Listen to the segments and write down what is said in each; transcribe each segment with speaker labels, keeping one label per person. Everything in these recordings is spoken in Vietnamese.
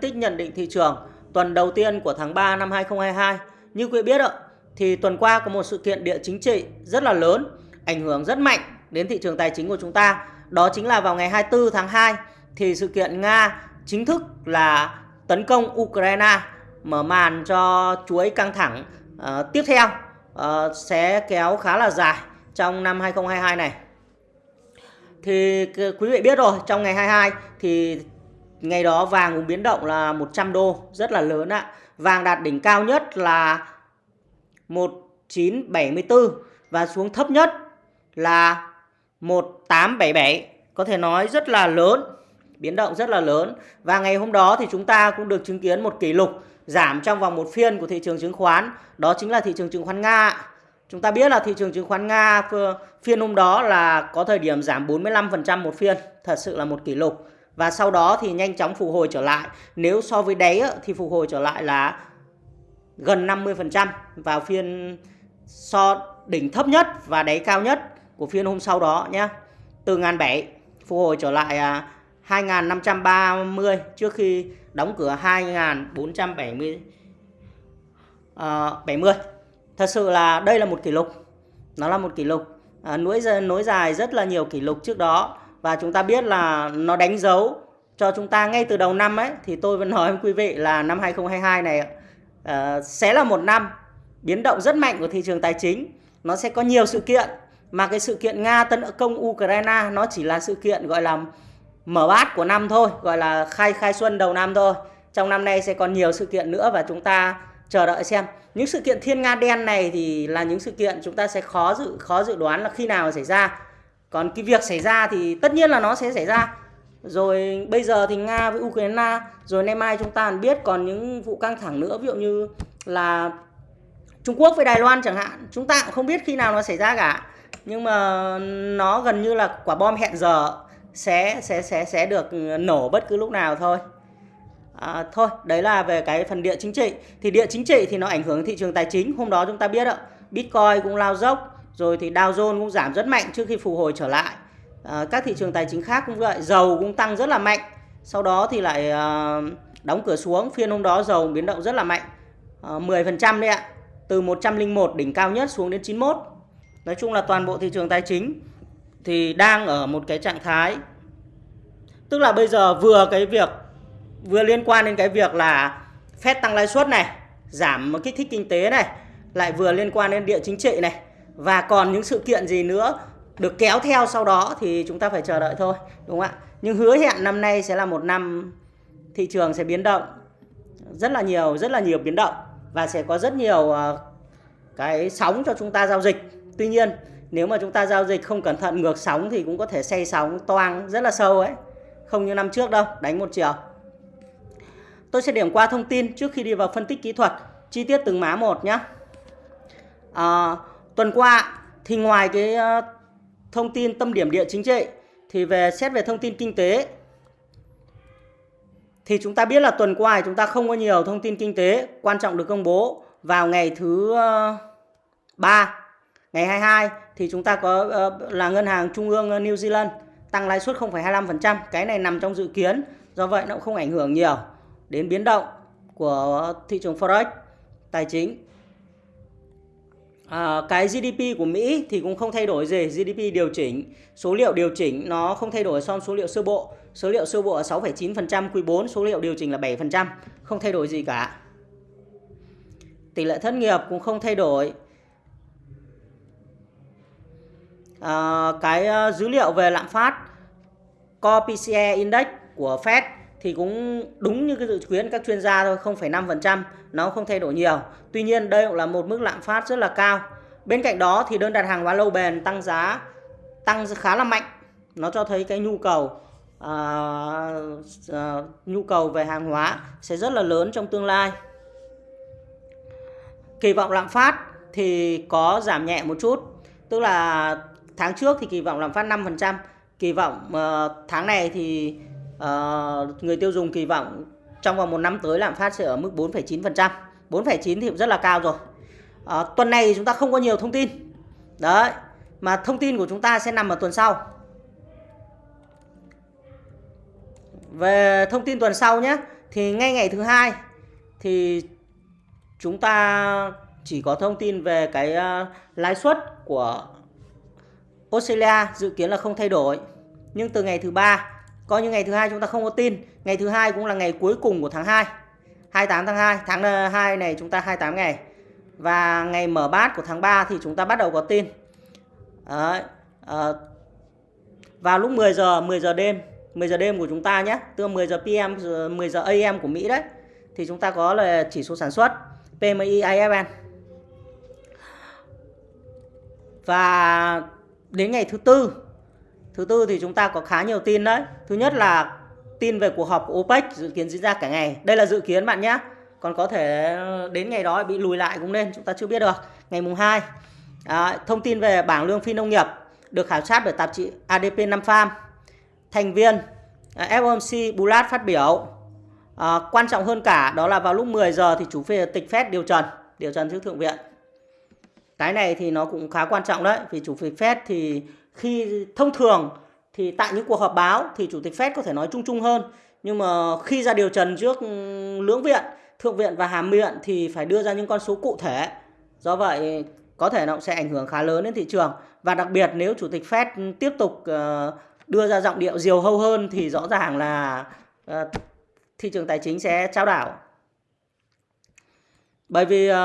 Speaker 1: tích nhận định thị trường tuần đầu tiên của tháng 3 năm 2022. Như quý biết ạ, thì tuần qua có một sự kiện địa chính trị rất là lớn, ảnh hưởng rất mạnh đến thị trường tài chính của chúng ta. Đó chính là vào ngày 24 tháng 2 thì sự kiện Nga chính thức là tấn công Ukraine mở màn cho chuỗi căng thẳng uh, tiếp theo uh, sẽ kéo khá là dài trong năm 2022 này. Thì quý vị biết rồi, trong ngày 22 thì ngày đó vàng cũng biến động là 100 đô, rất là lớn ạ. Vàng đạt đỉnh cao nhất là 1974 và xuống thấp nhất là 1877, có thể nói rất là lớn, biến động rất là lớn. Và ngày hôm đó thì chúng ta cũng được chứng kiến một kỷ lục giảm trong vòng một phiên của thị trường chứng khoán, đó chính là thị trường chứng khoán Nga. Chúng ta biết là thị trường chứng khoán Nga phiên hôm đó là có thời điểm giảm 45% một phiên, thật sự là một kỷ lục. Và sau đó thì nhanh chóng phục hồi trở lại. Nếu so với đáy thì phục hồi trở lại là gần 50% vào phiên so đỉnh thấp nhất và đáy cao nhất của phiên hôm sau đó nhé. Từ ngàn bảy phục hồi trở lại à, 2.530 trước khi đóng cửa 2.470 uh, 70. Thật sự là đây là một kỷ lục. Nó là một kỷ lục. À, nối nối dài rất là nhiều kỷ lục trước đó và chúng ta biết là nó đánh dấu cho chúng ta ngay từ đầu năm ấy thì tôi vẫn nói với quý vị là năm 2022 này uh, sẽ là một năm biến động rất mạnh của thị trường tài chính. Nó sẽ có nhiều sự kiện mà cái sự kiện Nga tấn công Ukraine nó chỉ là sự kiện gọi là mở bát của năm thôi, gọi là khai khai xuân đầu năm thôi. Trong năm nay sẽ còn nhiều sự kiện nữa và chúng ta chờ đợi xem. Những sự kiện thiên nga đen này thì là những sự kiện chúng ta sẽ khó dự khó dự đoán là khi nào xảy ra. Còn cái việc xảy ra thì tất nhiên là nó sẽ xảy ra. Rồi bây giờ thì Nga với Ukraine, rồi nay mai chúng ta biết còn những vụ căng thẳng nữa, ví dụ như là Trung Quốc với Đài Loan chẳng hạn, chúng ta cũng không biết khi nào nó xảy ra cả. Nhưng mà nó gần như là quả bom hẹn giờ sẽ sẽ sẽ sẽ được nổ bất cứ lúc nào thôi. À, thôi, đấy là về cái phần địa chính trị. Thì địa chính trị thì nó ảnh hưởng thị trường tài chính. Hôm đó chúng ta biết ạ, Bitcoin cũng lao dốc, rồi thì Dow Jones cũng giảm rất mạnh trước khi phục hồi trở lại. À, các thị trường tài chính khác cũng vậy, dầu cũng tăng rất là mạnh. Sau đó thì lại à, đóng cửa xuống, phiên hôm đó dầu biến động rất là mạnh. Ờ, à, 10% đấy ạ. Từ 101 đỉnh cao nhất xuống đến 91. Nói chung là toàn bộ thị trường tài chính thì đang ở một cái trạng thái tức là bây giờ vừa cái việc vừa liên quan đến cái việc là Fed tăng lãi suất này, giảm kích thích kinh tế này, lại vừa liên quan đến địa chính trị này và còn những sự kiện gì nữa được kéo theo sau đó thì chúng ta phải chờ đợi thôi, đúng không ạ? Nhưng hứa hẹn năm nay sẽ là một năm thị trường sẽ biến động rất là nhiều, rất là nhiều biến động và sẽ có rất nhiều ờ, cái sóng cho chúng ta giao dịch. Tuy nhiên, nếu mà chúng ta giao dịch không cẩn thận ngược sóng thì cũng có thể xây sóng toang rất là sâu ấy. Không như năm trước đâu, đánh một chiều. Tôi sẽ điểm qua thông tin trước khi đi vào phân tích kỹ thuật chi tiết từng má một nhé. À, ờ, tuần qua thì ngoài cái ờ, thông tin tâm điểm địa chính trị thì về xét về thông tin kinh tế thì chúng ta biết là tuần qua chúng ta không có nhiều thông tin kinh tế quan trọng được công bố vào ngày thứ ờ, 3 ngày 22 thì chúng ta có ờ, là ngân hàng trung ương New Zealand tăng lãi suất 0,25%, cái này nằm trong dự kiến, do vậy nó cũng không ảnh hưởng nhiều đến biến động của thị trường forex tài chính. À, cái GDP của Mỹ thì cũng không thay đổi gì, GDP điều chỉnh, số liệu điều chỉnh nó không thay đổi so với số liệu sơ bộ. Số liệu sơ bộ là 6,9% quý 4, số liệu điều chỉnh là 7%, không thay đổi gì cả. Tỷ lệ thất nghiệp cũng không thay đổi. À, cái ờ, dữ liệu về lạm phát Core PCE Index của Fed thì cũng đúng như cái dự kiến các chuyên gia thôi 0,5% nó không thay đổi nhiều. Tuy nhiên đây cũng là một mức lạm phát rất là cao. Bên cạnh đó thì đơn đặt hàng hóa lâu bền tăng giá tăng khá là mạnh. Nó cho thấy cái nhu cầu uh, uh, nhu cầu về hàng hóa sẽ rất là lớn trong tương lai. Kỳ vọng lạm phát thì có giảm nhẹ một chút tức là tháng trước thì kỳ vọng lạm phát 5% kỳ vọng uh, tháng này thì uh, người tiêu dùng kỳ vọng trong vòng một năm tới lạm phát sẽ ở mức 4,9%. 4,9 thì cũng rất là cao rồi. Uh, tuần này thì chúng ta không có nhiều thông tin. Đấy, mà thông tin của chúng ta sẽ nằm ở tuần sau. Về thông tin tuần sau nhé, thì ngay ngày thứ hai thì chúng ta chỉ có thông tin về cái uh, lãi suất của Australia dự kiến là không thay đổi. Nhưng từ ngày thứ ba, coi như ngày thứ hai chúng ta không có tin, ngày thứ hai cũng là ngày cuối cùng của tháng 2. 28 tháng 2, tháng ờ, 2 này chúng ta 28 ngày. Và ngày mở bát của tháng 3 thì chúng ta bắt đầu có tin. Đấy, à, vào lúc 10 giờ 10 giờ đêm 10 giờ đêm của chúng ta nhé tức là 10 giờ PM 10 giờ AM của Mỹ đấy thì chúng ta có là chỉ số sản xuất PMI IFN và đến ngày thứ tư thứ tư thì chúng ta có khá nhiều tin đấy. Thứ nhất là tin về cuộc họp của OPEC dự kiến diễn ra cả ngày. Đây là dự kiến bạn nhé. Còn có thể ờ, đến ngày đó bị lùi lại cũng nên chúng ta chưa biết được. Ngày mùng 2 à, thông tin về bảng lương phi nông nghiệp được khảo sát bởi tạp chí ADP 5 Farm thành viên à, FOMC Bullard phát biểu à, quan trọng hơn cả đó là vào lúc 10 giờ thì chủ phê tịch Fed điều trần điều trần trước thượng viện. Cái này thì nó cũng khá quan trọng đấy vì chủ tịch Fed thì khi thông thường thì tại những cuộc họp báo thì chủ tịch Fed có thể nói chung chung hơn. Nhưng mà khi ra điều trần trước ừ, lưỡng viện thượng viện và hàm viện thì phải đưa ra những con số cụ thể. Do vậy có thể nó sẽ ảnh hưởng khá lớn đến thị trường. Và đặc biệt nếu chủ tịch Fed tiếp tục ờ, đưa ra giọng điệu diều hâu hơn thì rõ ràng là ờ, thị trường tài chính sẽ trao đảo. Bởi vì uh,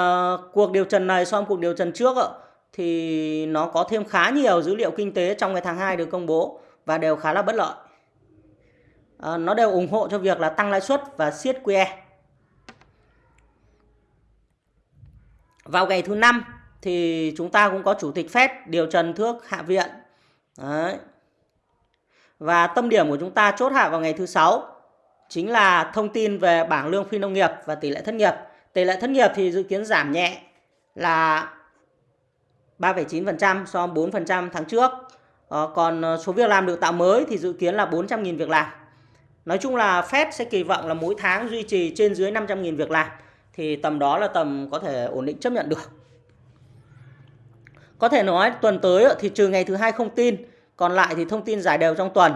Speaker 1: cuộc điều trần này so với cuộc điều trần trước uh, thì nó có thêm khá nhiều dữ liệu kinh tế trong cái tháng 2 được công bố và đều khá là bất lợi. À, nó đều ủng hộ cho việc là tăng lãi suất và siết QE. Vào ngày thứ năm thì chúng ta cũng có chủ tịch Fed điều trần thước hạ viện. Đấy. Và tâm điểm của chúng ta chốt hạ vào ngày thứ sáu chính là thông tin về bảng lương phi nông nghiệp và tỷ lệ thất nghiệp. Tỷ lệ thất nghiệp thì dự kiến giảm nhẹ là 3,9% so với 4% tháng trước. Ờ, còn ờ, số việc làm được tạo mới thì dự kiến là 400.000 việc làm. Nói chung là Fed sẽ kỳ vọng là mỗi tháng duy trì trên dưới 500.000 việc làm. Thì tầm đó là tầm có thể ổn định chấp nhận được. Có thể nói tuần tới thì trừ ngày thứ hai không tin, còn lại thì thông tin giải đều trong tuần.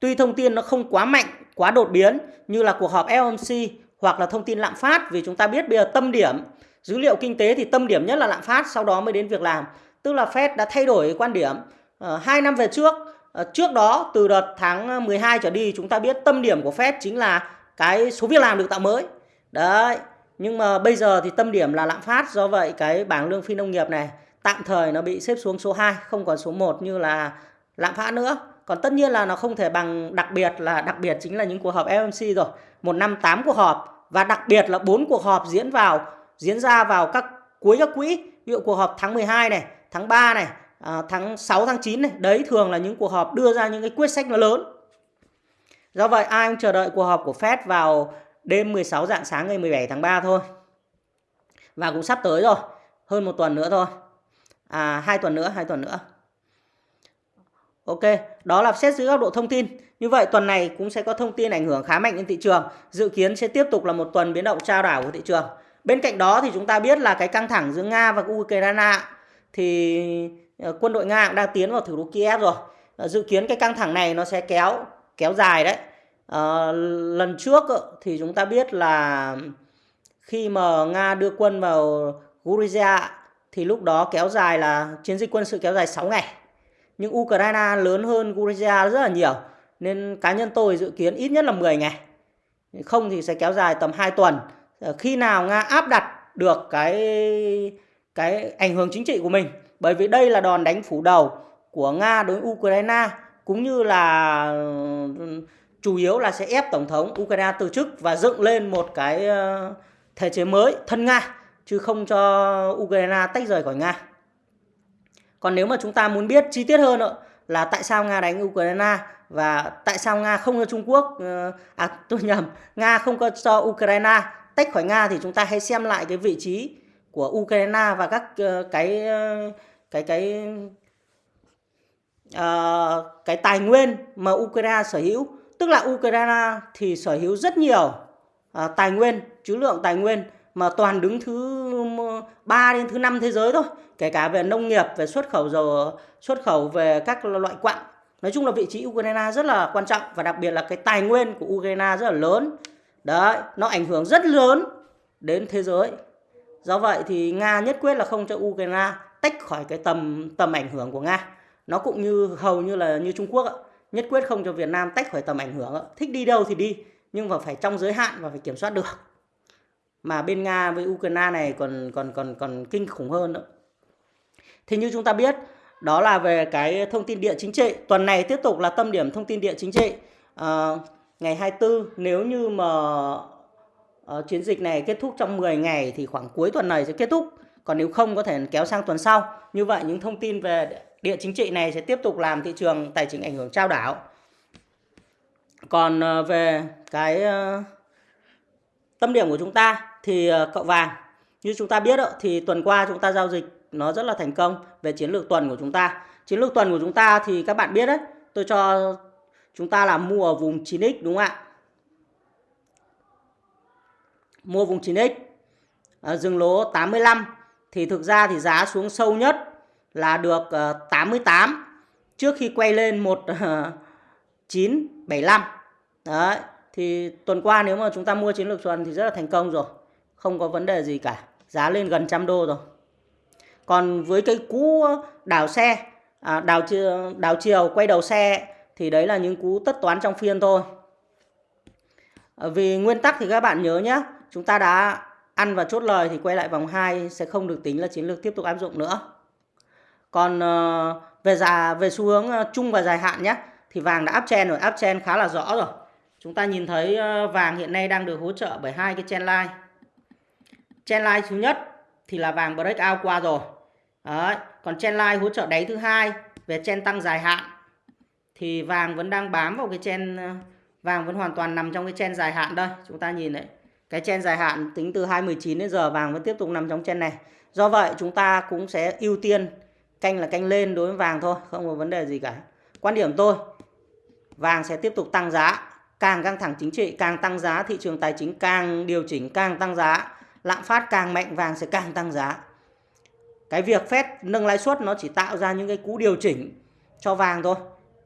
Speaker 1: Tuy thông tin nó không quá mạnh, quá đột biến như là cuộc họp FOMC hoặc là thông tin lạm phát vì chúng ta biết bây giờ tâm điểm dữ liệu kinh tế thì tâm điểm nhất là lạm phát sau đó mới đến việc làm. Tức là Fed đã thay đổi quan điểm À, hai năm về trước. À, trước đó từ đợt tháng ờ, 12 trở đi chúng ta biết tâm điểm của Fed chính là cái số việc làm được tạo mới. Đấy nhưng mà bây giờ thì tâm điểm là lạm phát do vậy cái bảng lương phi nông nghiệp này tạm thời nó bị xếp xuống số 2 không còn số 1 như là lạm phát nữa. Còn tất nhiên là nó không thể bằng đặc biệt là đặc biệt chính là những cuộc họp FOMC rồi. Một năm 8 cuộc họp và đặc biệt là bốn cuộc họp diễn vào diễn ra vào các cuối các quỹ ví dụ cuộc họp tháng 12 này tháng 3 này à, tháng 6 tháng 9 này đấy thường là những cuộc họp đưa ra những cái quyết sách nó lớn do vậy ai cũng chờ đợi cuộc họp của Fed vào đêm 16 dạng sáng ngày 17 tháng 3 thôi và cũng sắp tới rồi hơn một tuần nữa thôi à hai tuần nữa hai tuần nữa Ok, đó là xét dưới góc độ thông tin. Như vậy tuần này cũng sẽ có thông tin ảnh hưởng khá mạnh đến thị trường. Dự kiến sẽ tiếp tục là một tuần biến động trao đảo của thị trường. Bên cạnh đó thì chúng ta biết là cái căng thẳng giữa Nga và Ukraine thì ờ, quân đội Nga cũng đang tiến vào thủ đô Kiev rồi. Ờ, dự kiến cái căng thẳng này nó sẽ kéo kéo dài đấy. À, lần trước thì chúng ta biết là khi mà Nga đưa quân vào Georgia thì lúc đó kéo dài là chiến dịch quân sự kéo dài 6 ngày nhưng Ukraine lớn hơn Georgia rất là nhiều nên cá nhân tôi dự kiến ít nhất là 10 ngày không thì sẽ kéo dài tầm 2 tuần Ờ, khi nào Nga áp đặt được cái cái ảnh hưởng chính trị của mình bởi vì đây là đòn đánh phủ đầu của Nga đối với Ukraine cũng như là ừ, chủ yếu là sẽ ép tổng thống Ukraine từ chức và dựng lên một cái ờ, thể chế mới thân Nga chứ không cho Ukraine tách rời khỏi Nga. Còn nếu mà chúng ta muốn biết chi tiết hơn nữa là tại sao Nga đánh Ukraine và tại sao Nga không cho Trung Quốc ờ, à tôi nhầm, Nga không có cho Ukraine tách khỏi Nga thì chúng ta hãy xem lại cái vị trí của Ukraine và các ờ, ờ, cái cái cái uh, cái tài nguyên mà Ukraine sở hữu, tức là Ukraine thì sở hữu rất nhiều uh, tài nguyên, trữ lượng tài nguyên mà toàn đứng thứ 3 đến thứ 5 thế giới thôi. Kể cả về nông nghiệp về xuất khẩu dầu xuất khẩu về các loại quặng nói chung là vị trí Ukraine rất là quan trọng và đặc biệt là cái tài nguyên của Ukraine rất là lớn đấy nó ảnh hưởng rất lớn đến thế giới. Do vậy thì nga nhất quyết là không cho ukraine tách khỏi cái tầm tầm ảnh hưởng của nga. Nó cũng như hầu như là như trung quốc nhất quyết không cho việt nam tách khỏi tầm ảnh hưởng thích đi đâu thì đi nhưng mà phải trong giới hạn và phải kiểm soát được. Mà bên nga với ukraine này còn còn còn còn kinh khủng hơn nữa. Thì như chúng ta biết đó là về cái thông tin địa chính trị. Tuần này tiếp tục là tâm điểm thông tin địa chính trị. À, ngày 24 nếu như mà uh, chiến dịch này kết thúc trong 10 ngày thì khoảng cuối tuần này sẽ kết thúc. Còn nếu không có thể kéo sang tuần sau. Như vậy những thông tin về địa chính trị này sẽ tiếp tục làm thị trường tài chính ảnh hưởng trao đảo. Còn uh, về cái uh, tâm điểm của chúng ta thì uh, cậu vàng như chúng ta biết đó, thì tuần qua chúng ta giao dịch nó rất là thành công về chiến lược tuần của chúng ta. Chiến lược tuần của chúng ta thì các bạn biết đấy tôi cho chúng ta là mua ở vùng 9x đúng không ạ? Mua vùng 9x à, dừng lỗ 85 thì thực ra thì giá xuống sâu nhất là được ờ, uh, 88 trước khi quay lên một uh, đấy thì tuần qua nếu mà chúng ta mua chiến lược tuần thì rất là thành công rồi không có vấn đề gì cả giá lên gần trăm đô rồi. Còn với cái cú đảo xe à, đảo đảo chiều quay đầu xe thì đấy là những cú tất toán trong phiên thôi. Ờ, vì nguyên tắc thì các bạn nhớ nhé chúng ta đã ăn và chốt lời thì quay lại vòng 2 sẽ không được tính là chiến lược tiếp tục áp dụng nữa. Còn ờ, về giá, về xu hướng ờ, chung và dài hạn nhé thì vàng đã áp chen rồi áp chen khá là rõ rồi. Chúng ta nhìn thấy vàng hiện nay đang được hỗ trợ bởi hai cái chen line. Chen line thứ nhất thì là vàng break out qua rồi. Đấy. còn chen line hỗ trợ đáy thứ hai về chen tăng dài hạn thì vàng vẫn đang bám vào cái chen ờ, vàng vẫn hoàn toàn nằm trong cái chen dài hạn đây. Chúng ta nhìn đấy cái chen dài hạn tính từ 2019 đến giờ vàng vẫn tiếp tục nằm trong chen này. Do vậy chúng ta cũng sẽ ưu tiên canh là canh lên đối với vàng thôi, không có vấn đề gì cả. Quan điểm tôi, vàng sẽ tiếp tục tăng giá, càng căng thẳng chính trị, càng tăng giá, thị trường tài chính càng điều chỉnh, càng tăng giá, lạm phát càng mạnh, vàng sẽ càng tăng giá. Cái việc phép nâng lãi suất nó chỉ tạo ra những cái cú điều chỉnh cho vàng thôi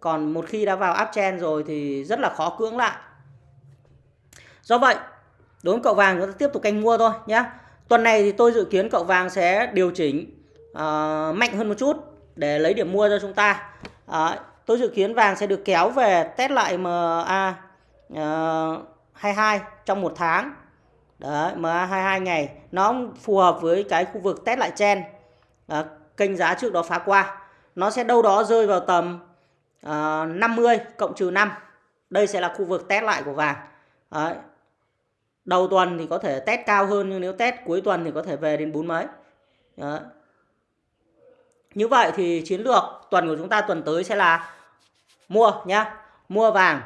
Speaker 1: còn một khi đã vào uptrend rồi thì rất là khó cưỡng lại. Do vậy đối với cậu vàng chúng ta tiếp tục canh mua thôi nhé tuần này thì tôi dự kiến cậu vàng sẽ điều chỉnh uh, mạnh hơn một chút để lấy điểm mua cho chúng ta. Uh, tôi dự kiến vàng sẽ được kéo về test lại MA uh, 22 trong một tháng. Đấy, MA 22 ngày. Nó phù hợp với cái khu vực test lại chen uh, ờ, kênh giá trước đó phá qua. Nó sẽ đâu đó rơi vào tầm Ờ, uh, 50 cộng trừ 5 đây sẽ là khu vực test lại của vàng Đấy. đầu tuần thì có thể test cao hơn nhưng nếu test cuối tuần thì có thể về đến bốn mấy Đấy. như vậy thì chiến lược tuần của chúng ta tuần tới sẽ là mua nhá mua vàng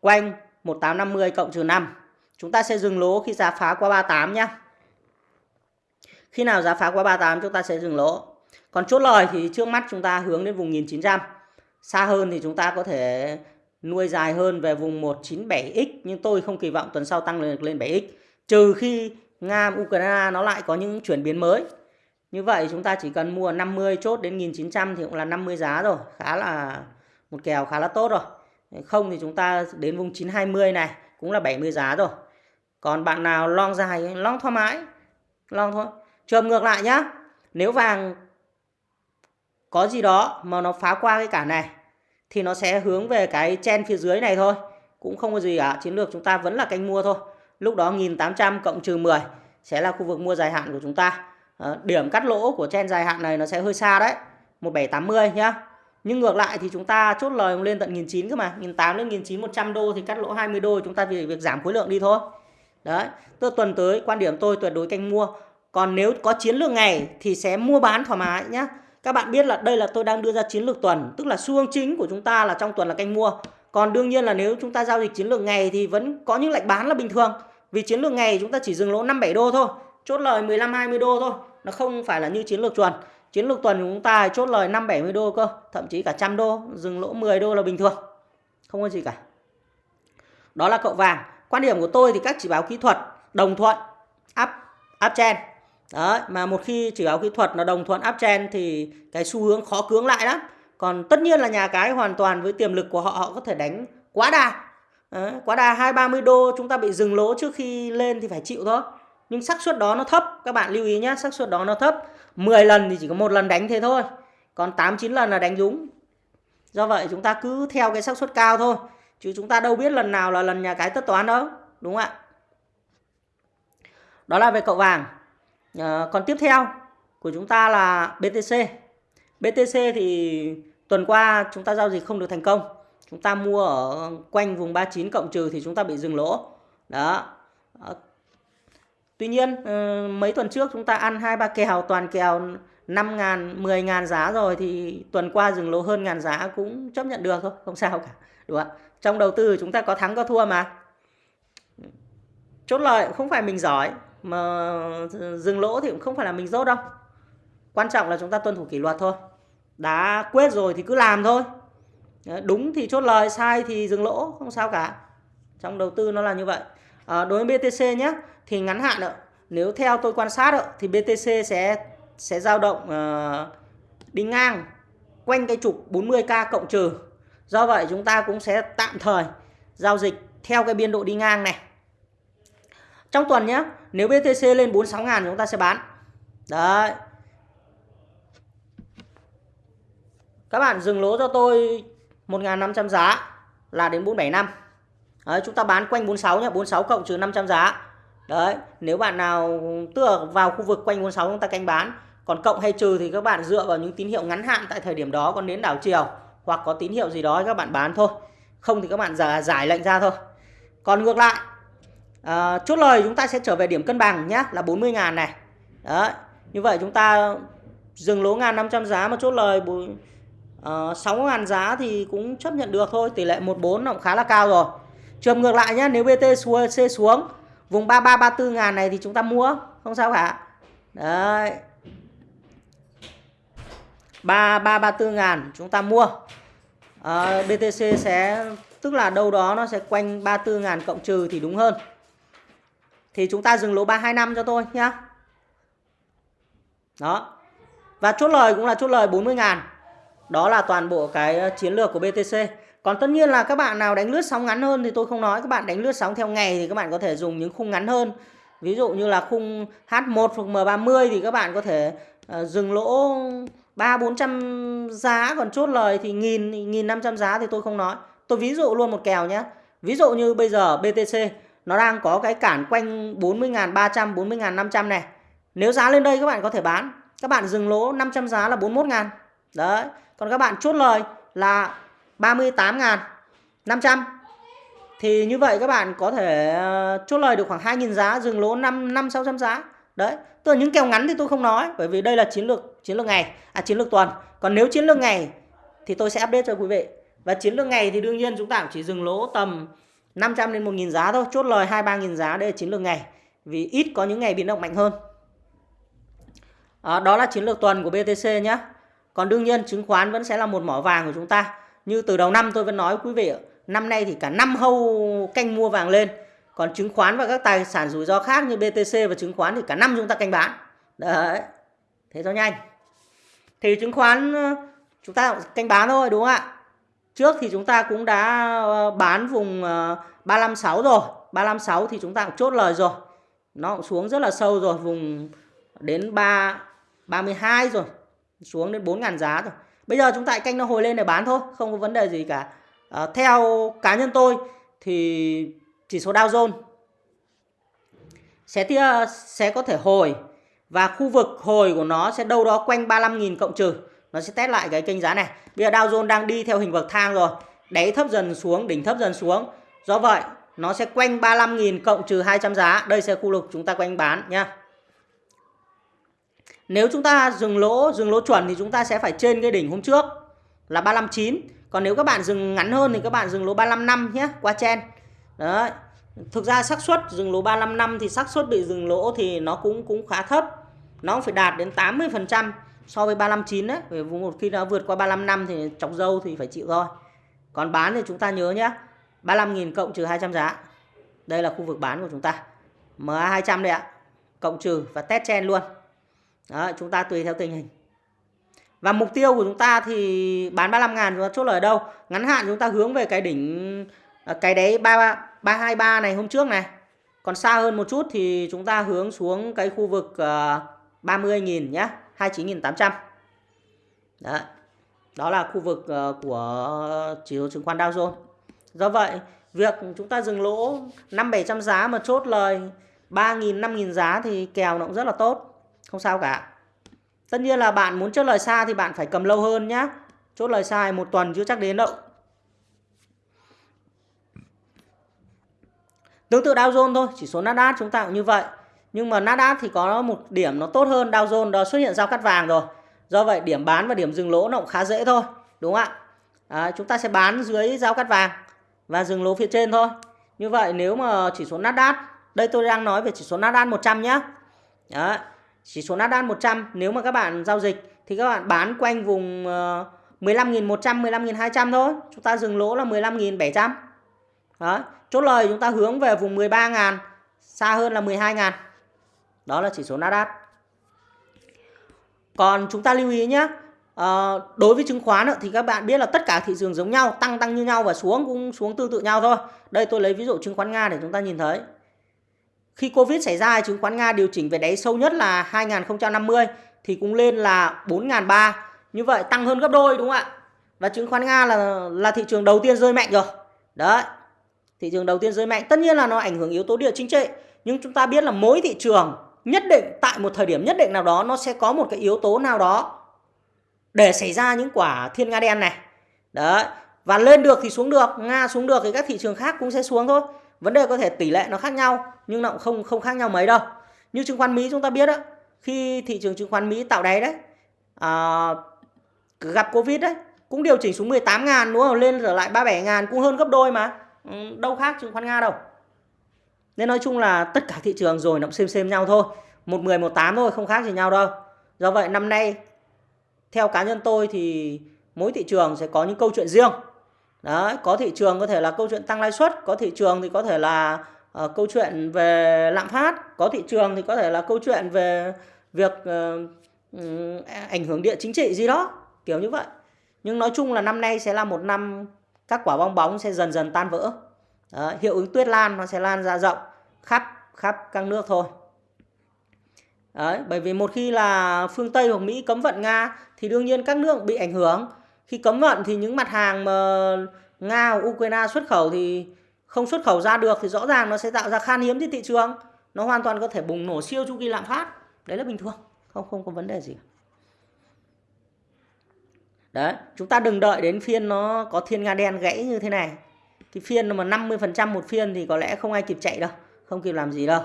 Speaker 1: quanh 1850 cộng trừ 5 chúng ta sẽ dừng lỗ khi giá phá qua 38 nhá khi nào giá phá qua 38 chúng ta sẽ dừng lỗ. Còn chốt lời thì trước mắt chúng ta hướng đến vùng 1900. Xa hơn thì chúng ta có thể nuôi dài hơn về vùng 197X nhưng tôi không kỳ vọng tuần sau tăng lên lên 7X. Trừ khi Nga Ukraine nó lại có những chuyển biến mới. Như vậy chúng ta chỉ cần mua 50 chốt đến 1900 thì cũng là 50 giá rồi, khá là một kèo khá là tốt rồi. Không thì chúng ta đến vùng 920 này cũng là 70 giá rồi. Còn bạn nào long dài, long thoải mái, long thôi. Trường ngược lại nhá. Nếu vàng có gì đó mà nó phá qua cái cản này, thì nó sẽ hướng về cái chen phía dưới này thôi. Cũng không có gì cả. Chiến lược chúng ta vẫn là canh mua thôi. Lúc đó 1800 cộng trừ 10 sẽ là khu vực mua dài hạn của chúng ta. Ờ, điểm cắt lỗ của chen dài hạn này nó sẽ hơi xa đấy. 1780 nhá. Nhưng ngược lại thì chúng ta chốt lời lên tận 1900 cơ mà. 1800 lên 1900 100 đô thì cắt lỗ 20 đô, chúng ta vì việc giảm khối lượng đi thôi. Đấy. Tức tuần tới quan điểm tôi tuyệt đối canh mua còn nếu có chiến lược ngày thì sẽ mua bán thoải mái nhá các bạn biết là đây là tôi đang đưa ra chiến lược tuần, tức là xu hướng chính của chúng ta là trong tuần là canh mua. Còn đương nhiên là nếu chúng ta giao dịch chiến lược ngày thì vẫn có những lệnh bán là bình thường. Vì chiến lược ngày chúng ta chỉ dừng lỗ 5 7 đô thôi, chốt lời 15 20 đô thôi. Nó không phải là như chiến lược tuần. Chiến lược tuần của chúng ta chốt lời 5 70 đô cơ, thậm chí cả trăm đô, dừng lỗ 10 đô là bình thường. Không có gì cả. Đó là cậu vàng. Quan điểm của tôi thì các chỉ báo kỹ thuật đồng thuận up uptrend Đấy, mà một khi chỉ báo kỹ thuật nó đồng thuận uptrend thì cái xu hướng khó cưỡng lại lắm. Còn tất nhiên là nhà cái hoàn toàn với tiềm lực của họ họ có thể đánh quá đà. Đấy, quá đà 230 đô chúng ta bị dừng lỗ trước khi lên thì phải chịu thôi. Nhưng xác suất đó nó thấp, các bạn lưu ý nhé, xác suất đó nó thấp. 10 lần thì chỉ có một lần đánh thế thôi. Còn 8 9 lần là đánh đúng. Do vậy chúng ta cứ theo cái xác suất cao thôi. Chứ chúng ta đâu biết lần nào là lần nhà cái tất toán đâu, đúng không ạ? Đó là về cậu vàng. À, còn tiếp theo của chúng ta là BTC. BTC thì tuần qua chúng ta giao dịch không được thành công. Chúng ta mua ở quanh vùng 39 cộng trừ thì chúng ta bị dừng lỗ. Đó. Ờ, tuy nhiên ừ, mấy tuần trước chúng ta ăn hai ba kèo toàn kèo 5 ngàn, 10 ngàn giá rồi thì tuần qua dừng lỗ hơn ngàn giá cũng chấp nhận được thôi, không sao cả. Đúng không ạ? Trong đầu tư chúng ta có thắng có thua mà. Chốt lời không phải mình giỏi mà dừng lỗ thì cũng không phải là mình dốt đâu. Quan trọng là chúng ta tuân thủ kỷ luật thôi. Đã quyết rồi thì cứ làm thôi. Đúng thì chốt lời, sai thì dừng lỗ, không sao cả. Trong đầu tư nó là như vậy. À, đối với BTC nhé, thì ngắn hạn ạ, nếu theo tôi quan sát ạ, thì BTC sẽ sẽ dao động uh, đi ngang quanh cái trục 40k cộng trừ. Do vậy chúng ta cũng sẽ tạm thời giao dịch theo cái biên độ đi ngang này. Trong tuần nhé, nếu BTC lên 46 ngàn chúng ta sẽ bán. Đấy. Các bạn dừng lỗ cho tôi 1.500 giá là đến 475. Đấy, chúng ta bán quanh 46 nhé, 46 cộng trừ 500 giá. Đấy, nếu bạn nào tựa vào khu vực quanh 46 chúng ta canh bán. Còn cộng hay trừ thì các bạn dựa vào những tín hiệu ngắn hạn tại thời điểm đó còn đến đảo chiều hoặc có tín hiệu gì đó các bạn bán thôi. Không thì các bạn giải lệnh ra thôi. Còn ngược lại, à, chốt lời chúng ta sẽ trở về điểm cân bằng nhé, là 40 ngàn này. Đấy, như vậy chúng ta dừng lỗ ngàn 500 giá mà chốt lời ờ, uh, 6 ngàn giá thì cũng chấp nhận được thôi. Tỷ lệ 14 nó cũng khá là cao rồi. Trường ngược lại nhé, nếu BT xuống, C xuống vùng 33 34 ngàn này thì chúng ta mua không sao cả. Đấy. 33 34 ngàn chúng ta mua. Ờ, à, BTC sẽ tức là đâu đó nó sẽ quanh 34 ngàn cộng trừ thì đúng hơn. Thì chúng ta dừng lỗ 325 cho tôi nhá. Đó. Và chốt lời cũng là chốt lời 40 ngàn. Đó là toàn bộ cái ờ, chiến lược của BTC. Còn tất nhiên là các bạn nào đánh lướt sóng ngắn hơn thì tôi không nói. Các bạn đánh lướt sóng theo ngày thì các bạn có thể dùng những khung ngắn hơn. Ví dụ như là khung H1 hoặc M30 thì các bạn có thể ờ, dừng lỗ 3 400 giá còn chốt lời thì nghìn nghìn 500 giá thì tôi không nói. Tôi ví dụ luôn một kèo nhé. Ví dụ như bây giờ BTC nó đang có cái cản quanh 40.300 40.500 này. Nếu giá lên đây các bạn có thể bán. Các bạn dừng lỗ 500 giá là 41.000. Đấy. Còn các bạn chốt lời là 38.500 thì như vậy các bạn có thể ờ, chốt lời được khoảng 2.000 giá dừng lỗ 5 5 600 giá. Đấy, tức là những kèo ngắn thì tôi không nói bởi vì đây là chiến lược chiến lược ngày, à chiến lược tuần. Còn nếu chiến lược ngày thì tôi sẽ update cho quý vị. Và chiến lược ngày thì đương nhiên chúng ta chỉ dừng lỗ tầm 500 đến 1.000 giá thôi, chốt lời 2 3.000 giá đây là chiến lược ngày. Vì ít có những ngày biến động mạnh hơn. À, đó là chiến lược tuần của BTC nhé. Còn đương nhiên chứng khoán vẫn sẽ là một mỏ vàng của chúng ta. Như từ đầu năm tôi vẫn nói quý vị, năm nay thì cả năm hâu canh mua vàng lên. Còn chứng khoán và các tài sản rủi ro khác như BTC và chứng khoán thì cả năm chúng ta canh bán. Đấy. Thế cho nhanh. Thì chứng khoán ờ, chúng ta canh bán thôi đúng không ạ? Trước thì chúng ta cũng đã ờ, bán vùng ờ, 356 rồi. 356 thì chúng ta cũng chốt lời rồi. Nó cũng xuống rất là sâu rồi, vùng đến 3 32 rồi. Xuống đến 4.000 giá rồi. Bây giờ chúng ta canh nó hồi lên để bán thôi, không có vấn đề gì cả. À, theo cá nhân tôi thì chỉ số Dow Jones sẽ tia, sẽ có thể hồi và khu vực hồi của nó sẽ đâu đó quanh 35.000 cộng trừ. Nó sẽ test lại cái kênh giá này. Bây giờ Dow Jones đang đi theo hình bậc thang rồi. Đáy thấp dần xuống, đỉnh thấp dần xuống. Do vậy, nó sẽ quanh 35.000 cộng trừ 200 giá. Đây sẽ khu vực chúng ta quanh bán nhá. Nếu chúng ta dừng lỗ, dừng lỗ chuẩn thì chúng ta sẽ phải trên cái đỉnh hôm trước là 359. Còn nếu các bạn dừng ngắn hơn thì các bạn dừng lỗ 355 nhé, qua chen. Đấy. Thực ra xác suất dừng lỗ 355 thì xác suất bị dừng lỗ thì nó cũng cũng khá thấp. Nó phải đạt đến 80% so với 359 đấy. Bởi vì một khi nó vượt qua 355 thì chọc dâu thì phải chịu thôi. Còn bán thì chúng ta nhớ nhé. 35.000 cộng trừ 200 giá. Đây là khu vực bán của chúng ta. MA 200 đây ạ. Cộng trừ và test chen luôn. Đó, chúng ta tùy theo tình hình. Và mục tiêu của chúng ta thì bán 35 ngàn chúng ta chốt lời đâu? Ngắn hạn chúng ta hướng về cái đỉnh à, cái đấy 3 323 này hôm trước này. Còn xa hơn một chút thì chúng ta hướng xuống cái khu vực à, 30.000 nhé 29.800. Đó. Đó là khu vực ờ, của chỉ số chứng khoán Dow Jones. Do vậy, việc chúng ta dừng lỗ 5 700 giá mà chốt lời 3.000 5.000 giá thì kèo nó cũng rất là tốt. Không sao cả. Tất nhiên là bạn muốn chốt lời xa thì bạn phải cầm lâu hơn nhé Chốt lời sai một tuần chưa chắc đến đâu. Tương tự Dow Jones thôi, chỉ số Nasdaq chúng ta cũng như vậy. Nhưng mà Nasdaq thì có một điểm nó tốt hơn Dow Jones đó xuất hiện giao cắt vàng rồi. Do vậy điểm bán và điểm dừng lỗ nó cũng khá dễ thôi, đúng không ạ? À, chúng ta sẽ bán dưới giao cắt vàng và dừng lỗ phía trên thôi. Như vậy nếu mà chỉ số Nasdaq, đây tôi đang nói về chỉ số Nasdaq 100 nhé Đó, chỉ số Nasdaq 100 nếu mà các bạn giao dịch thì các bạn bán quanh vùng ờ, 15.100, 15.200 thôi. Chúng ta dừng lỗ là 15.700. Đó, chốt lời chúng ta hướng về vùng 13.000, xa hơn là 12.000. Đó là chỉ số Nasdaq. Còn chúng ta lưu ý nhé, à, ờ, đối với chứng khoán thì các bạn biết là tất cả thị trường giống nhau, tăng tăng như nhau và xuống cũng xuống tương tự nhau thôi. Đây tôi lấy ví dụ chứng khoán Nga để chúng ta nhìn thấy. Khi Covid xảy ra, chứng khoán Nga điều chỉnh về đáy sâu nhất là 2050 thì cũng lên là 4.300. Như vậy tăng hơn gấp đôi đúng không ạ? Và chứng khoán Nga là là thị trường đầu tiên rơi mạnh rồi. Đấy. Thị trường đầu tiên rơi mạnh. Tất nhiên là nó ảnh hưởng yếu tố địa chính trị. Nhưng chúng ta biết là mỗi thị trường nhất định tại một thời điểm nhất định nào đó nó sẽ có một cái yếu tố nào đó để xảy ra những quả thiên nga đen này. Đấy. Và lên được thì xuống được, Nga xuống được thì các thị trường khác cũng sẽ xuống thôi. Vấn đề có thể tỷ lệ nó khác nhau nhưng nó cũng không không khác nhau mấy đâu. Như chứng khoán Mỹ chúng ta biết đó, khi thị trường chứng khoán Mỹ tạo đáy đấy, à, gặp Covid đấy, cũng điều chỉnh xuống 18 ngàn đúng không? Lên trở lại 37 ngàn cũng hơn gấp đôi mà. Ừ, đâu khác chứng khoán Nga đâu. Nên nói chung là tất cả thị trường rồi nó cũng xem xem nhau thôi. Một 10, một 8 thôi, không khác gì nhau đâu. Do vậy năm nay, theo cá nhân tôi thì mỗi thị trường sẽ có những câu chuyện riêng. Đấy, có thị trường có thể là câu chuyện tăng lãi suất, có thị trường thì có thể là uh, câu chuyện về lạm phát, có thị trường thì có thể là câu chuyện về việc uh, ảnh hưởng địa chính trị gì đó, kiểu như vậy. Nhưng nói chung là năm nay sẽ là một năm các quả bong bóng sẽ dần dần tan vỡ. Đấy, hiệu ứng tuyết lan nó sẽ lan ra rộng khắp khắp các nước thôi. Đấy, bởi vì một khi là phương Tây hoặc Mỹ cấm vận Nga thì đương nhiên các nước bị ảnh hưởng. Khi cấm vận thì những mặt hàng mà Nga hoặc Ukraine xuất khẩu thì không xuất khẩu ra được thì rõ ràng nó sẽ tạo ra khan hiếm trên thị trường. Nó hoàn toàn có thể bùng nổ siêu chu kỳ lạm phát. Đấy là bình thường. Không không có vấn đề gì. Đấy, chúng ta đừng đợi đến phiên nó có thiên nga đen gãy như thế này. Cái phiên mà 50% một phiên thì có lẽ không ai kịp chạy đâu, không kịp làm gì đâu.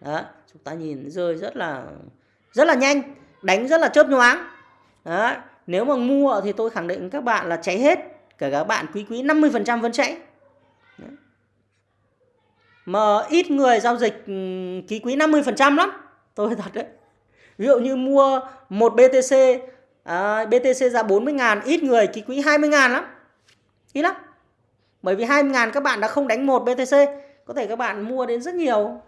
Speaker 1: Đó, chúng ta nhìn rơi rất là rất là nhanh, đánh rất là chớp nhoáng. Đó, nếu mà mua thì tôi khẳng định các bạn là cháy hết, Cả các bạn quý quý 50% vẫn cháy. Đó. Mà ít người giao dịch ký quý 50% lắm, tôi thật đấy. Ví dụ như mua một BTC à, BTC ra 40 ngàn ít người ký quỹ 20 ngàn lắm ít lắm bởi vì 20 ngàn các bạn đã không đánh một BTC có thể các bạn mua đến rất nhiều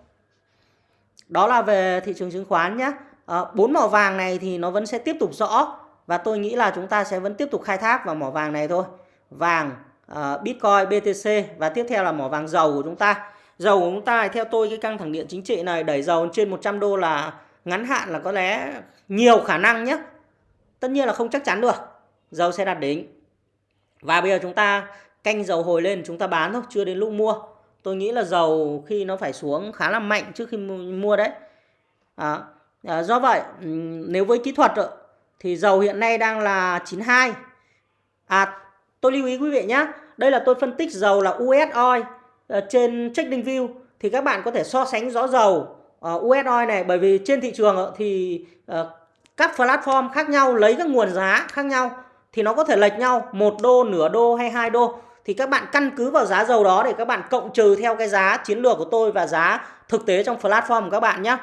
Speaker 1: đó là về thị trường chứng khoán nhé à, ờ, bốn mỏ vàng này thì nó vẫn sẽ tiếp tục rõ và tôi nghĩ là chúng ta sẽ vẫn tiếp tục khai thác vào mỏ vàng này thôi vàng uh, Bitcoin BTC và tiếp theo là mỏ vàng dầu của chúng ta dầu của chúng ta theo tôi cái căng thẳng điện chính trị này đẩy dầu trên 100 đô là ngắn hạn là có lẽ nhiều khả năng nhé Tất nhiên là không chắc chắn được. Dầu sẽ đạt đỉnh. Và bây giờ chúng ta canh dầu hồi lên chúng ta bán thôi, chưa đến lúc mua. Tôi nghĩ là dầu khi nó phải xuống khá là mạnh trước khi mua đấy. À, à, do vậy ừ, nếu với kỹ thuật thì dầu hiện nay đang là 92. À tôi lưu ý quý vị nhé. Đây là tôi phân tích dầu là US oil à, ờ, trên Trading View thì các bạn có thể so sánh rõ dầu ờ, uh, US oil này bởi vì trên thị trường thì các platform khác nhau lấy các nguồn giá khác nhau thì nó có thể lệch nhau một đô nửa đô hay hai đô thì các bạn căn cứ vào giá dầu đó để các bạn cộng trừ theo cái giá chiến lược của tôi và giá thực tế trong platform của các bạn nhé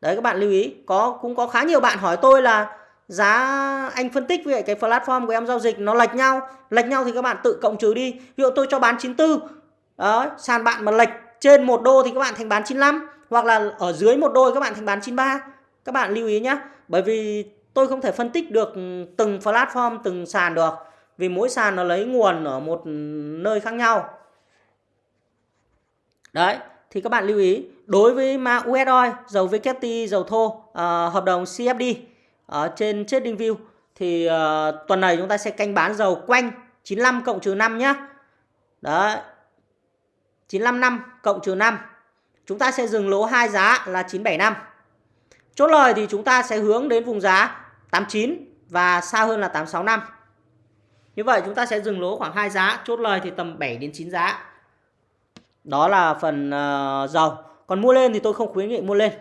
Speaker 1: đấy các bạn lưu ý. Có cũng có khá nhiều bạn hỏi tôi là giá anh phân tích về cái platform của em giao dịch nó lệch nhau. Lệch nhau thì các bạn tự cộng trừ đi. Ví dụ tôi cho bán 94 đó sàn bạn mà lệch trên một đô thì các bạn thành bán 95 hoặc là ở dưới một đô các bạn thành bán 93 các bạn lưu ý nhé bởi vì tôi không thể phân tích được từng platform, từng sàn được. Vì mỗi sàn nó lấy nguồn ở một nơi khác nhau. Đấy, thì các bạn lưu ý đối với mã US oil, dầu WTI, dầu thô, uh, hợp đồng CFD ở à, trên trading view thì uh, tuần này chúng ta sẽ canh bán dầu quanh 95 cộng trừ 5 nhá. Đấy. 95 năm cộng trừ 5. Chúng ta sẽ dừng lỗ hai giá là 975. Chốt lời thì chúng ta sẽ hướng đến vùng giá 89 và xa hơn là 865. Như vậy chúng ta sẽ dừng lỗ khoảng 2 giá, chốt lời thì tầm 7 đến 9 giá. Đó là phần ờ, uh, dầu. Còn mua lên thì tôi không khuyến nghị mua lên.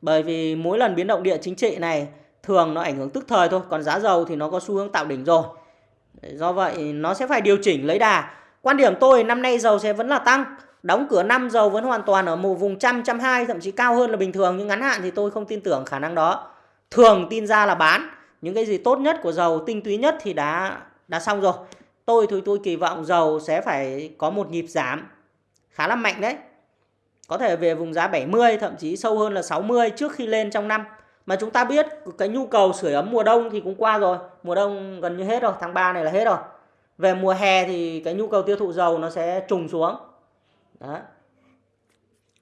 Speaker 1: Bởi vì mỗi lần biến động địa chính trị này thường nó ảnh hưởng tức thời thôi. Còn giá dầu thì nó có xu hướng tạo đỉnh rồi. Do vậy nó sẽ phải điều chỉnh lấy đà. Quan điểm tôi năm nay dầu sẽ vẫn là tăng. Đóng cửa năm dầu vẫn hoàn toàn ở một vùng trăm, trăm hai, thậm chí cao hơn là bình thường. Nhưng ngắn hạn thì tôi không tin tưởng khả năng đó. Thường tin ra là bán. Những cái gì tốt nhất của dầu, tinh túy nhất thì đã đã xong rồi. Tôi thì tôi kỳ vọng dầu sẽ phải có một nhịp giảm khá là mạnh đấy. Có thể về vùng giá 70 thậm chí sâu hơn là 60 trước khi lên trong năm. Mà chúng ta biết cái nhu cầu sưởi ấm mùa đông thì cũng qua rồi. Mùa đông gần như hết rồi, tháng 3 này là hết rồi. Về mùa hè thì cái nhu cầu tiêu thụ dầu nó sẽ trùng xuống. Đó.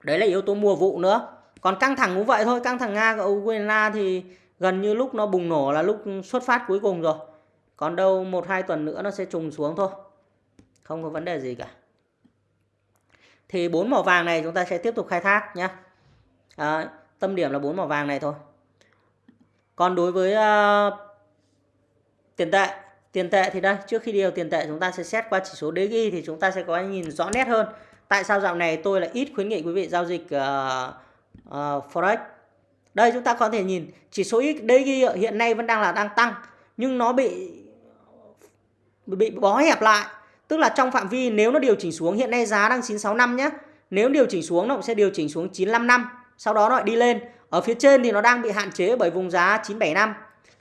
Speaker 1: Đấy là yếu tố mùa vụ nữa. Còn căng thẳng cũng vậy thôi, căng thẳng Nga và Ukraine thì gần như lúc nó bùng nổ là lúc xuất phát cuối cùng rồi. Còn đâu một hai tuần nữa nó sẽ trùng xuống thôi. Không có vấn đề gì cả. Thì bốn màu vàng này chúng ta sẽ tiếp tục khai thác nhé à, tâm điểm là bốn màu vàng này thôi. Còn đối với uh, tiền tệ tiền tệ thì đây trước khi điều tiền tệ chúng ta sẽ xét qua chỉ số DXY thì chúng ta sẽ có nhìn rõ nét hơn. Tại sao dạo này tôi là ít khuyến nghị quý vị giao dịch uh, uh, forex? Đây chúng ta có thể nhìn chỉ số DXY hiện nay vẫn đang là đang tăng nhưng nó bị bị bó hẹp lại Tức là trong phạm vi nếu nó điều chỉnh xuống hiện nay giá đang 965 nhé. Nếu điều chỉnh xuống nó cũng sẽ điều chỉnh xuống 955, sau đó nó lại đi lên. Ở phía trên thì nó đang bị hạn chế bởi vùng giá 975.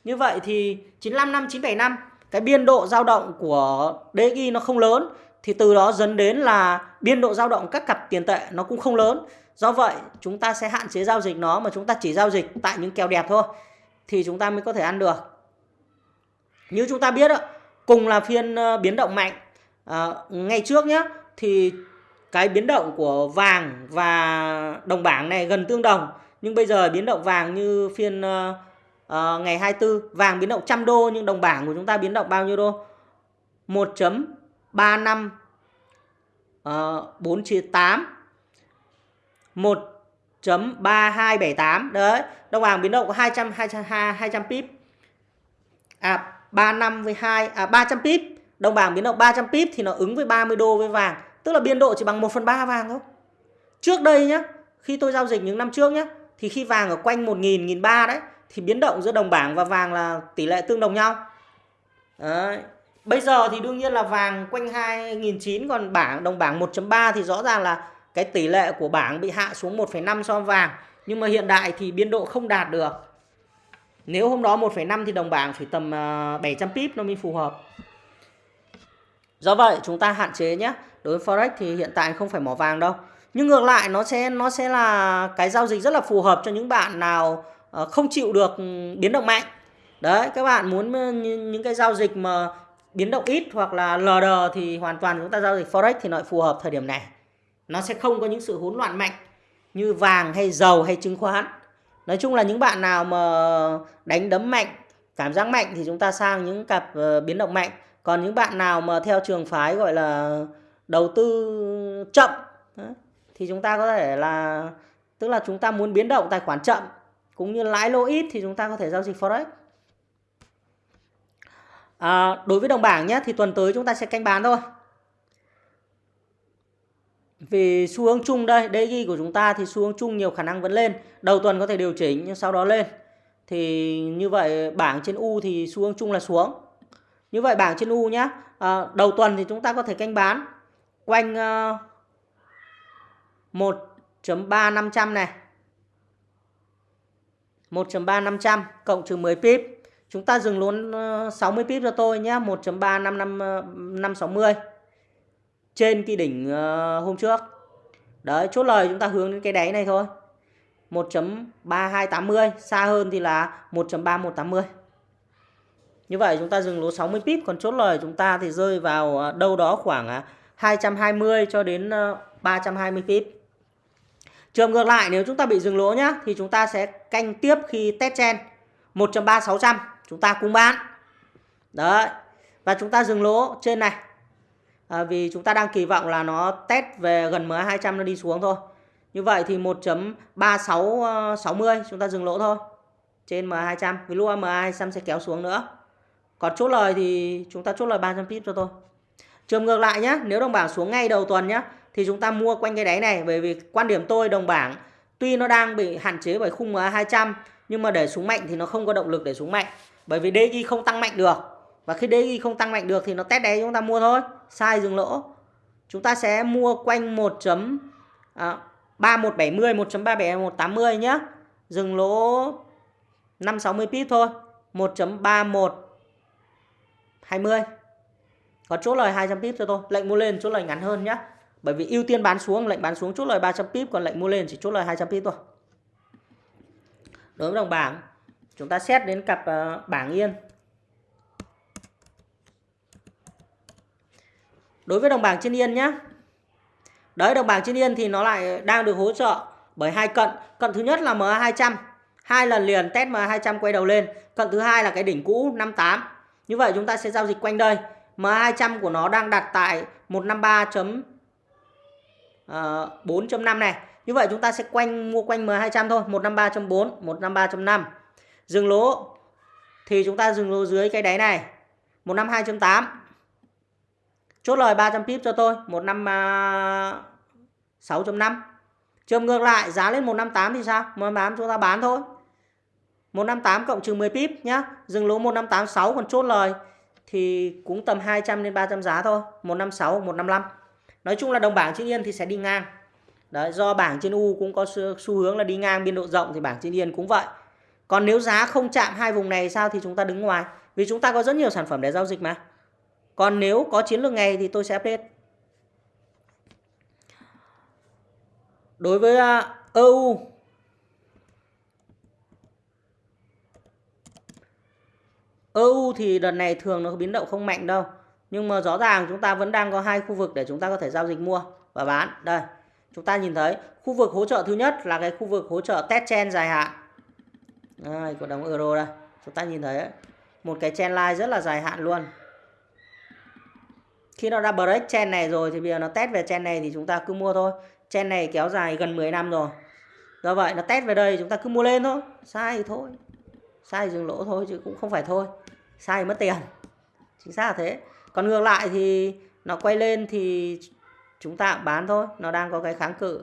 Speaker 1: Như vậy thì 955 975 cái biên độ dao động của DXY nó không lớn thì từ đó dẫn đến là biên độ dao động các cặp tiền tệ nó cũng không lớn. Do vậy, chúng ta sẽ hạn chế giao dịch nó mà chúng ta chỉ giao dịch tại những kèo đẹp thôi thì chúng ta mới có thể ăn được. Như chúng ta biết cùng là phiên ờ, biến động mạnh. Ờ, à, ngày trước nhé thì cái biến động của vàng và đồng bảng này gần tương đồng. Nhưng bây giờ biến động vàng như phiên uh, uh, ngày 24 vàng biến động trăm đô nhưng đồng bảng của chúng ta biến động bao nhiêu đô? 1.35 uh, 498 1.3278 đấy đồng bảng biến động có 200 200 200 pip. À 35 với 2 à 300 pip. Đồng bảng biến động 300 pip thì nó ứng với 30 đô với vàng. Tức là biên độ chỉ bằng 1/3 vàng thôi. Trước đây nhá khi tôi giao dịch những năm trước nhá thì khi vàng ở quanh 1.000 1.300 đấy thì biến động giữa đồng bảng và vàng là tỷ lệ tương đồng nhau. Đấy. bây giờ thì đương nhiên là vàng quanh 2009 còn bảng đồng bảng 1.3 thì rõ ràng là cái tỷ lệ của bảng bị hạ xuống 1,5 so với vàng. Nhưng mà hiện đại thì biên độ không đạt được nếu hôm đó 1,5 thì đồng bảng phải tầm à, 700 pip nó mới phù hợp Do vậy chúng ta hạn chế nhé. Đối với forex thì hiện tại không phải mỏ vàng đâu. Nhưng ngược lại nó sẽ nó sẽ là cái giao dịch rất là phù hợp cho những bạn nào ờ, không chịu được biến động mạnh. Đấy, các bạn muốn ờ, những cái giao dịch mà biến động ít hoặc là lờ đờ thì hoàn toàn chúng ta giao dịch forex thì nó phù hợp thời điểm này. Nó sẽ không có những sự hỗn loạn mạnh như vàng hay dầu hay chứng khoán. Nói chung là những bạn nào mà đánh đấm mạnh, cảm giác mạnh thì chúng ta sang những cặp ờ, biến động mạnh. Còn những bạn nào mà theo trường phái gọi là đầu tư chậm thì chúng ta có thể là tức là chúng ta muốn biến động tài khoản chậm cũng như lãi lỗ ít thì chúng ta có thể giao dịch forex. À, đối với đồng bảng nhé thì tuần tới chúng ta sẽ canh bán thôi vì xu hướng chung đây DXY của chúng ta thì xu hướng chung nhiều khả năng vẫn lên đầu tuần có thể điều chỉnh nhưng sau đó lên thì như vậy bảng trên U thì xu hướng chung là xuống như vậy bảng trên U nhá. À, đầu tuần thì chúng ta có thể canh bán quanh ờ, uh, 1.3500 này. 1.3500 cộng trừ 10 pip. Chúng ta dừng luôn ờ, uh, 60 pip cho tôi nhé. 1.35560 trên cái đỉnh uh, hôm trước. Đấy, chốt lời chúng ta hướng đến cái đáy này thôi. 1.3280, xa hơn thì là 1.3180. Như vậy chúng ta dừng lỗ 60 pip còn chốt lời chúng ta thì rơi vào ờ, đâu đó khoảng ờ, 220 cho đến 320 pip. Trường ngược lại nếu chúng ta bị dừng lỗ nhá thì chúng ta sẽ canh tiếp khi test chen 1.3600 chúng ta cũng bán. Đấy. Và chúng ta dừng lỗ trên này. À, vì chúng ta đang kỳ vọng là nó test về gần MA 200 nó đi xuống thôi. Như vậy thì 1.3660 ờ, chúng ta dừng lỗ thôi. Trên MA 200 vì lúc MA 200 sẽ kéo xuống nữa. Còn chốt lời thì chúng ta chốt lời 300 pip cho tôi. Trường ngược lại nhé, nếu đồng bảng xuống ngay đầu tuần nhé thì chúng ta mua quanh cái đáy này bởi vì quan điểm tôi đồng bảng tuy nó đang bị hạn chế bởi khung MA 200 nhưng mà để xuống mạnh thì nó không có động lực để xuống mạnh. Bởi vì DXY không tăng mạnh được. Và khi DXY không tăng mạnh được thì nó test đáy chúng ta mua thôi. Sai dừng lỗ. Chúng ta sẽ mua quanh 1. À, 3170 1.37180 nhé. Dừng lỗ 560 pip thôi. 1.31 20. Có chốt lời 200 pip cho tôi. Lệnh mua lên chốt lời ngắn hơn nhé. Bởi vì ưu tiên bán xuống, lệnh bán xuống chốt lời 300 pip còn lệnh mua lên chỉ chốt lời 200 pip thôi. Đối với đồng bảng, chúng ta xét đến cặp à, bảng yên. Đối với đồng bảng trên yên nhé. Đấy đồng bảng trên yên thì nó lại đang được hỗ trợ bởi hai cận. Cận thứ nhất là MA200. Hai lần liền test MA200 quay đầu lên. Cận thứ hai là cái đỉnh cũ 58. Như vậy chúng ta sẽ giao dịch quanh đây. MA200 của nó đang đặt tại 153.4.5 ờ, này. Như vậy chúng ta sẽ quanh mua quanh M200 thôi, 153.4, 153.5. Dừng lỗ thì chúng ta dừng lỗ dưới cái đáy này, 152.8. Chốt lời 300 pip cho tôi, 156.5. Trường à, ngược lại, giá lên 158 thì sao? 158 chúng ta bán thôi. 158 cộng trừ 10 pip nhá. Dừng lỗ 1586 còn chốt lời thì cũng tầm 200 đến 300 giá thôi, 156, 155. Nói chung là đồng bảng trên yên thì sẽ đi ngang. Đấy, do bảng trên U cũng có xu hướng là đi ngang biên độ rộng thì bảng trên yên cũng vậy. Còn nếu giá không chạm hai vùng này sao thì chúng ta đứng ngoài. Vì chúng ta có rất nhiều sản phẩm để giao dịch mà. Còn nếu có chiến lược ngày thì tôi sẽ update. Đối với à, EU EU thì đợt này thường nó biến động không mạnh đâu. Nhưng mà rõ ràng chúng ta vẫn đang có hai khu vực để chúng ta có thể giao dịch mua và bán. Đây, chúng ta nhìn thấy khu vực hỗ trợ thứ nhất là cái khu vực hỗ trợ test chen dài hạn. Đây, của đồng euro đây. Chúng ta nhìn thấy ấy, một cái chen line rất là dài hạn luôn. Khi nó đã break chen này rồi thì bây giờ nó test về chen này thì chúng ta cứ mua thôi. Chen này kéo dài gần 10 năm rồi. Do vậy nó test về đây chúng ta cứ mua lên thôi. Sai thì thôi. Sai dừng lỗ thôi chứ cũng không phải thôi. Sai mất tiền. Chính xác là thế. Còn ngược lại thì nó quay lên thì chúng ta bán thôi. Nó đang có cái kháng cự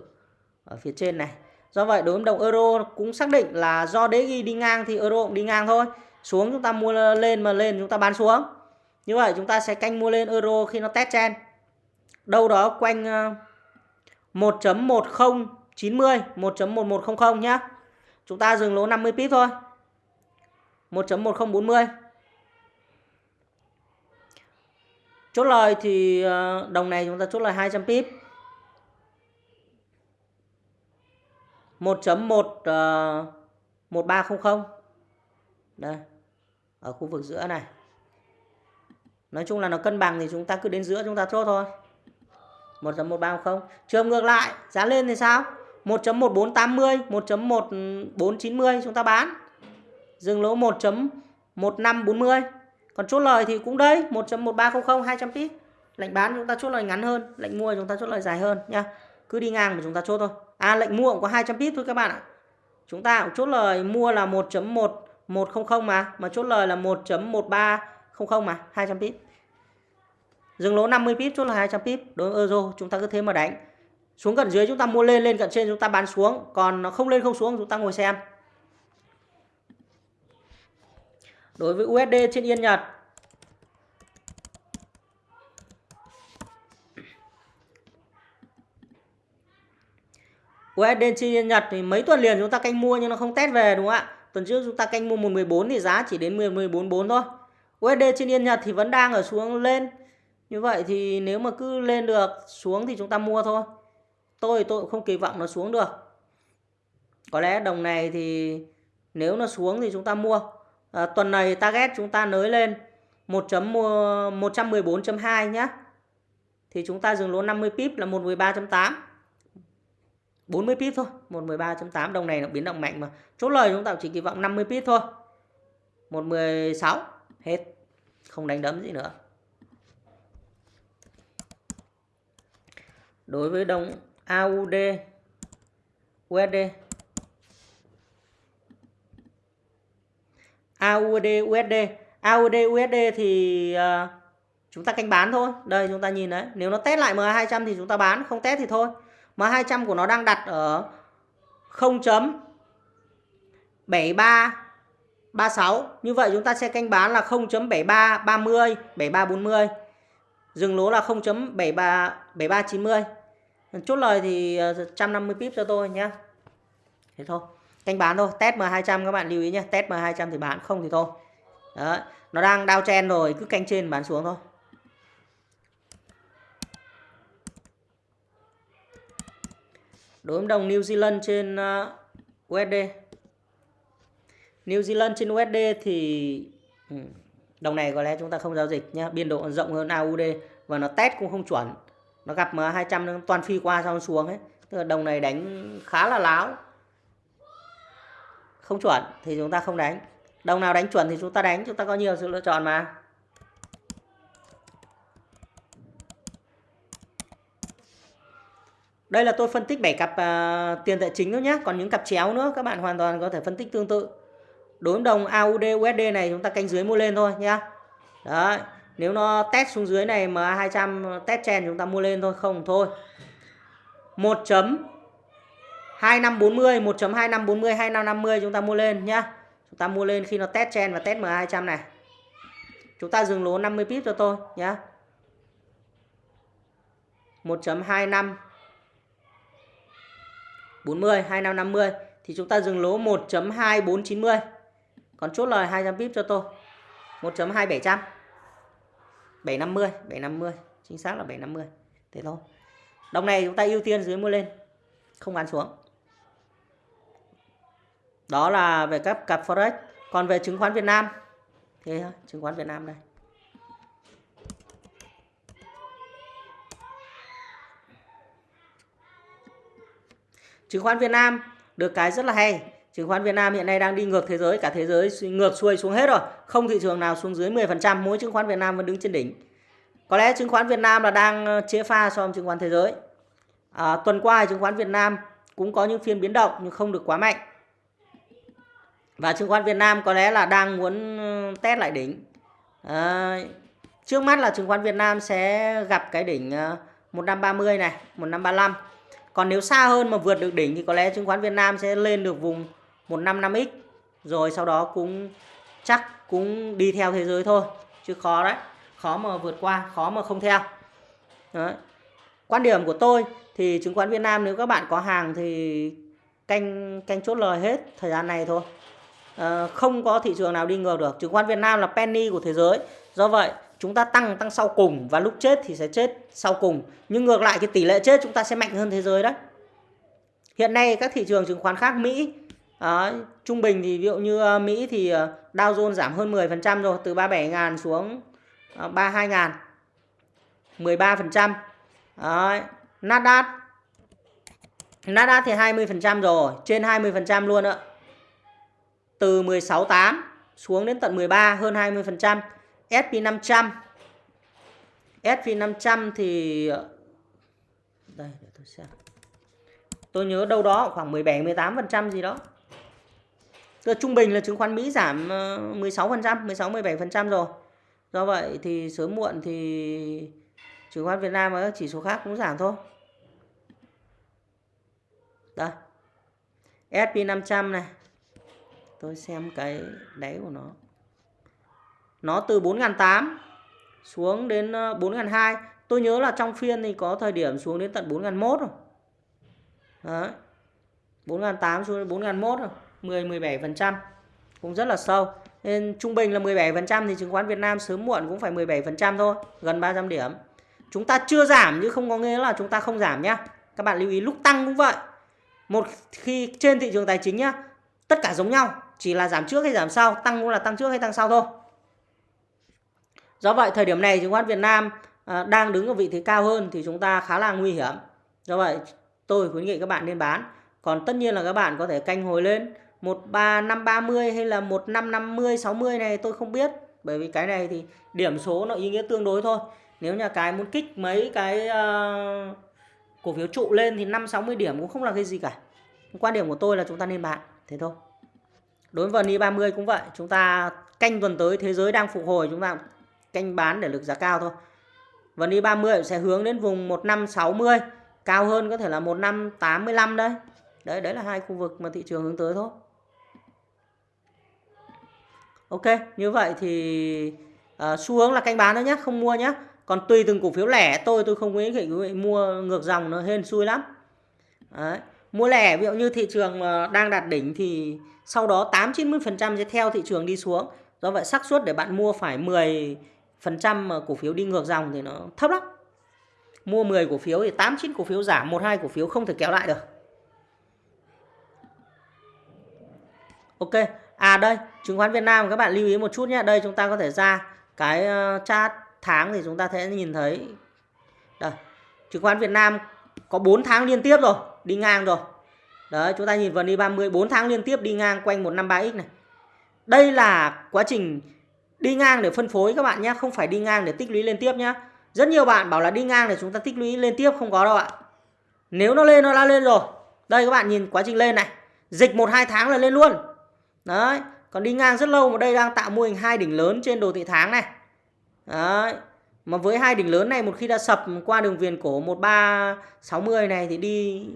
Speaker 1: ở phía trên này. Do vậy đối với đồng euro cũng xác định là do đế ghi đi ngang thì euro cũng đi ngang thôi. Xuống chúng ta mua lên mà lên chúng ta bán xuống. Như vậy chúng ta sẽ canh mua lên euro khi nó test chen. Đâu đó quanh ờ, 1.1090, 1.1100 nhá. Chúng ta dừng lỗ 50 pip thôi. 1.1040. Chốt lời thì ờ, đồng này chúng ta chốt lời 200 pip. 1.1 1300. Ờ, Đây. Ở khu vực giữa này. Nói chung là nó cân bằng thì chúng ta cứ đến giữa chúng ta chốt thôi. 1.1310. Trường ngược lại, giá lên thì sao? 1.1480, 1.1490 chúng ta bán. Dừng lỗ 1.1540. Còn chốt lời thì cũng đây, 1.1300 200 pip. Lệnh bán chúng ta chốt lời ngắn hơn, lệnh mua chúng ta chốt lời dài hơn nha. Cứ đi ngang mà chúng ta chốt thôi. À lệnh mua cũng có 200 pip thôi các bạn ạ. Chúng ta cũng chốt lời mua là 1.1100 mà, mà chốt lời là 1.1300 mà, 200 pip. Dừng lỗ 50 pip chốt là 200 pip đối với euro chúng ta cứ thế mà đánh. Xuống gần dưới chúng ta mua lên lên cận trên chúng ta bán xuống, còn nó không lên không xuống chúng ta ngồi xem. Đối với USD trên Yên Nhật USD trên Yên Nhật thì mấy tuần liền chúng ta canh mua nhưng nó không test về đúng không ạ? Tuần trước chúng ta canh mua 114 thì giá chỉ đến 14.4 thôi. USD trên Yên Nhật thì vẫn đang ở xuống lên. Như vậy thì nếu mà cứ lên được xuống thì chúng ta mua thôi. Tôi tôi cũng không kỳ vọng nó xuống được. Có lẽ đồng này thì nếu nó xuống thì chúng ta mua. À, tuần này target chúng ta nới lên 1.114.2 nhé thì chúng ta dừng lỗ 50 pip là 113.8 40 pip thôi 113.8 đồng này nó biến động mạnh mà. Chốt lời chúng ta chỉ kỳ vọng 50 pip thôi. 116 hết. Không đánh đấm gì nữa. Đối với đồng AUD USD AUD USD AUD USD thì uh, chúng ta canh bán thôi. Đây chúng ta nhìn đấy. Nếu nó test lại MA200 thì chúng ta bán. Không test thì thôi. MA200 của nó đang đặt ở 0.73 36. như vậy chúng ta sẽ canh bán là 0.73 30, 73 40. dừng lỗ là 0.73 73 90. chốt lời thì ờ, 150 pip cho tôi nhé thế thôi. Canh bán thôi. Test M200 các bạn lưu ý nhé test M200 thì bán không thì thôi. Đó nó đang đao chen rồi. Cứ canh trên bán xuống thôi. Đối với đồng New Zealand trên ờ, USD New Zealand trên USD thì ừ, đồng này có lẽ chúng ta không giao dịch nhé biên độ rộng hơn AUD và nó test cũng không chuẩn. Nó gặp mà 200 nó toàn phi qua xong xuống ấy. Tức là đồng này đánh khá là láo. Không chuẩn thì chúng ta không đánh. Đồng nào đánh chuẩn thì chúng ta đánh chúng ta có nhiều sự lựa chọn mà. Đây là tôi phân tích 7 cặp uh, tiền tệ chính thôi nhé. Còn những cặp chéo nữa các bạn hoàn toàn có thể phân tích tương tự. Đối đồng AUD USD này chúng ta canh dưới mua lên thôi nhá. Đấy. Nếu nó test xuống dưới này mà 200 test chen chúng ta mua lên thôi không thôi. 1 chấm 2540, 1.2540, 2550 chúng ta mua lên nhá. Chúng ta mua lên khi nó test chen và test MA200 này. Chúng ta dừng lỗ 50 pip cho tôi nhá. 1.25 40 2550 thì chúng ta dừng lỗ 1.2490. Còn chốt lời 200 pip cho tôi. 1.2700. 750, 750, chính xác là 750. Thế thôi. Đồng này chúng ta ưu tiên dưới mua lên, không bán xuống. Đó là về các cặp forex. Còn về chứng khoán Việt Nam thế thôi, chứng khoán Việt Nam đây. chứng khoán Việt Nam được cái rất là hay chứng khoán Việt Nam hiện nay đang đi ngược thế giới cả thế giới ngược xuôi xuống hết rồi. Không thị trường nào xuống dưới 10% mỗi chứng khoán Việt Nam vẫn đứng trên đỉnh. Có lẽ chứng khoán Việt Nam là đang ờ, chế pha so với chứng khoán thế giới. À, tuần qua chứng khoán Việt Nam cũng có những phiên biến động nhưng không được quá mạnh. Và chứng khoán Việt Nam có lẽ là đang muốn ờ, test lại đỉnh. À, trước mắt là chứng khoán Việt Nam sẽ gặp cái đỉnh 1530 này 1535 còn nếu xa hơn mà vượt được đỉnh thì có lẽ chứng khoán Việt Nam sẽ lên được vùng 155x. Rồi sau đó cũng chắc cũng đi theo thế giới thôi. Chứ khó đấy. Khó mà vượt qua, khó mà không theo. Đấy. Quan điểm của tôi thì chứng khoán Việt Nam nếu các bạn có hàng thì canh canh chốt lời hết thời gian này thôi. À, không có thị trường nào đi ngược được. Chứng khoán Việt Nam là penny của thế giới. Do vậy chúng ta tăng tăng sau cùng và lúc chết thì sẽ chết sau cùng nhưng ngược lại cái tỷ lệ chết chúng ta sẽ mạnh hơn thế giới đấy hiện nay các thị trường chứng khoán khác Mỹ đó, trung bình thì ví dụ như ờ, Mỹ thì ờ, Dow Jones giảm hơn 10% rồi từ 37.000 xuống ờ, 32.000 13% Đấy. Nasdaq Nasdaq thì 20% rồi trên 20% luôn ạ. Từ 16.8 xuống đến tận 13 hơn 20% SP500 SP500 thì đây để tôi xem. Tôi nhớ đâu đó khoảng 17 18% gì đó. Tức là trung bình là chứng khoán Mỹ giảm 16% 16 17% rồi. Do vậy thì sớm muộn thì chứng khoán Việt Nam và các chỉ số khác cũng giảm thôi. Đây. SP500 này. Tôi xem cái đáy của nó. Nó từ 4.800 xuống đến ờ, 4.200 tôi nhớ là trong phiên thì có thời điểm xuống đến tận 4.100 rồi. Đấy. 4.800 xuống đến 4.100 rồi. 10 17% cũng rất là sâu. Nên trung bình là 17% thì chứng khoán Việt Nam sớm muộn cũng phải 17% thôi, gần 300 điểm. Chúng ta chưa giảm nhưng không có nghĩa là chúng ta không giảm nhá. Các bạn lưu ý lúc tăng cũng vậy. Một khi trên thị trường tài chính nhá, tất cả giống nhau, chỉ là giảm trước hay giảm sau, tăng cũng là tăng trước hay tăng sau thôi. Do vậy, thời điểm này chứng khoán Việt Nam à, đang đứng ở vị thế cao hơn thì chúng ta khá là nguy hiểm. Do vậy, tôi khuyến nghị các bạn nên bán. Còn tất nhiên là các bạn có thể canh hồi lên 13530 hay là 1550 60 này tôi không biết. Bởi vì cái này thì điểm số nó ý nghĩa tương đối thôi. Nếu nhà cái muốn kích mấy cái uh, cổ phiếu trụ lên thì 5 60 điểm cũng không là cái gì cả. Quan điểm của tôi là chúng ta nên bán, thế thôi. Đối với VN 30 cũng vậy, chúng ta canh tuần tới thế giới đang phục hồi chúng ta canh bán để lực giá cao thôi. VN 30 sẽ hướng đến vùng 1560, cao hơn có thể là 1585 đấy. Đấy đấy là hai khu vực mà thị trường hướng tới thôi. Ok, như vậy thì uh, xu hướng là canh bán thôi nhé, không mua nhé. Còn tùy từng cổ phiếu lẻ tôi tôi không khuyến khích quý vị mua ngược dòng nó hên xui lắm. Đấy. Mua lẻ ví dụ như thị trường đang đạt đỉnh thì sau đó 8 90% sẽ theo thị trường đi xuống. Do vậy xác suất để bạn mua phải 10% mà cổ phiếu đi ngược dòng thì nó thấp lắm. Mua 10 cổ phiếu thì 8 9 cổ phiếu giảm, 1 2 cổ phiếu không thể kéo lại được. Ok, à đây, chứng khoán Việt Nam các bạn lưu ý một chút nhé. Đây chúng ta có thể ra cái ờ, chart tháng thì chúng ta sẽ nhìn thấy đây, chứng khoán Việt Nam có 4 tháng liên tiếp rồi, đi ngang rồi. Đấy, chúng ta nhìn vào đi 30 4 tháng liên tiếp đi ngang quanh 153x này. Đây là quá trình đi ngang để phân phối các bạn nhé, không phải đi ngang để tích lũy lên tiếp nhé. Rất nhiều bạn bảo là đi ngang để chúng ta tích lũy lên tiếp không có đâu ạ. Nếu nó lên nó đã lên rồi. Đây các bạn nhìn quá trình lên này. Dịch 1 2 tháng là lên luôn. Đấy, còn đi ngang rất lâu mà đây đang tạo mô hình hai đỉnh lớn trên đồ thị tháng này. Đấy. Mà với hai đỉnh lớn này một khi đã sập qua đường viền cổ 1360 này thì đi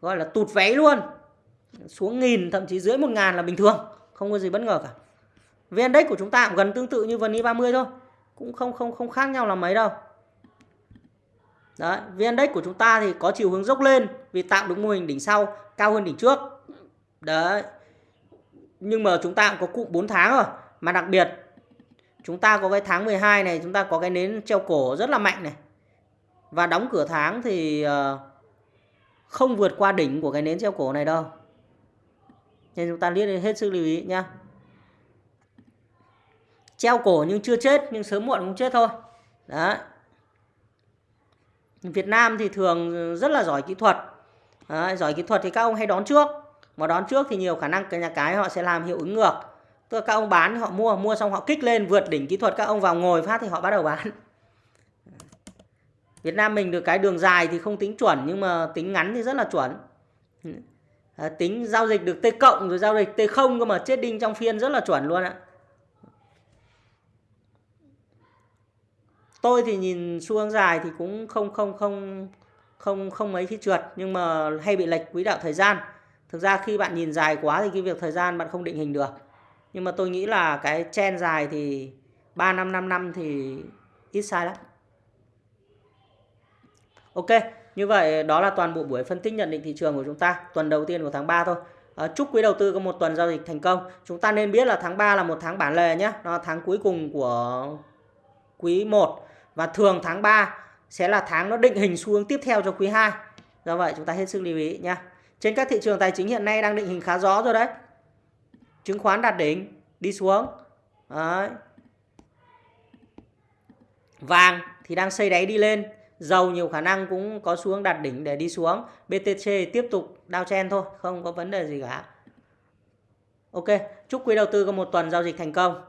Speaker 1: gọi là tụt váy luôn. Xuống nghìn thậm chí dưới 1000 là bình thường, không có gì bất ngờ cả. VN Index của chúng ta cũng gần tương tự như VN 30 thôi. Cũng không không không khác nhau là mấy đâu. Đấy, VN Index của chúng ta thì có chiều hướng dốc lên vì tạo được mô hình đỉnh sau cao hơn đỉnh trước. Đấy. Nhưng mà chúng ta cũng có cụm 4 tháng rồi, mà đặc biệt chúng ta có cái tháng 12 này chúng ta có cái nến treo cổ rất là mạnh này. Và đóng cửa tháng thì ờ, không vượt qua đỉnh của cái nến treo cổ này đâu. Nên chúng ta liếc hết sức lưu ý nhá. Treo cổ nhưng chưa chết nhưng sớm muộn cũng chết thôi. Đó Việt Nam thì thường rất là giỏi kỹ thuật. Đấy, giỏi kỹ thuật thì các ông hay đón trước mà đón trước thì nhiều khả năng cái nhà cái họ sẽ làm hiệu ứng ngược Tức là các ông bán họ mua mua xong họ kích lên vượt đỉnh kỹ thuật các ông vào ngồi phát thì họ bắt đầu bán. Việt Nam mình được cái đường dài thì không tính chuẩn nhưng mà tính ngắn thì rất là chuẩn. À, tính giao dịch được T cộng rồi giao dịch T không cơ mà chết đinh trong phiên rất là chuẩn luôn ạ. Tôi thì nhìn xu hướng dài thì cũng không không không không không mấy khi trượt nhưng mà hay bị lệch quỹ đạo thời gian. Thực ra khi bạn nhìn dài quá thì cái việc thời gian bạn không định hình được. Nhưng mà tôi nghĩ là cái chen dài thì 3 năm 5 năm thì ít sai lắm. Ok như vậy đó là toàn bộ buổi phân tích nhận định thị trường của chúng ta tuần đầu tiên của tháng 3 thôi. À, chúc quý đầu tư có một tuần giao dịch thành công. Chúng ta nên biết là tháng 3 là một tháng bản lề nhé nó là tháng cuối cùng của quý 1 và thường tháng 3 sẽ là tháng nó định hình xu hướng tiếp theo cho quý 2 do vậy chúng ta hết sức lưu ý nhé trên các thị trường tài chính hiện nay đang định hình khá rõ rồi đấy. Chứng khoán đạt đỉnh, đi xuống. Đấy. vàng thì đang xây đáy đi lên. Dầu nhiều khả năng cũng có xuống đạt đỉnh để đi xuống. BTC tiếp tục đao chen thôi, không có vấn đề gì cả. Ok, chúc quý đầu tư có một tuần giao dịch thành công.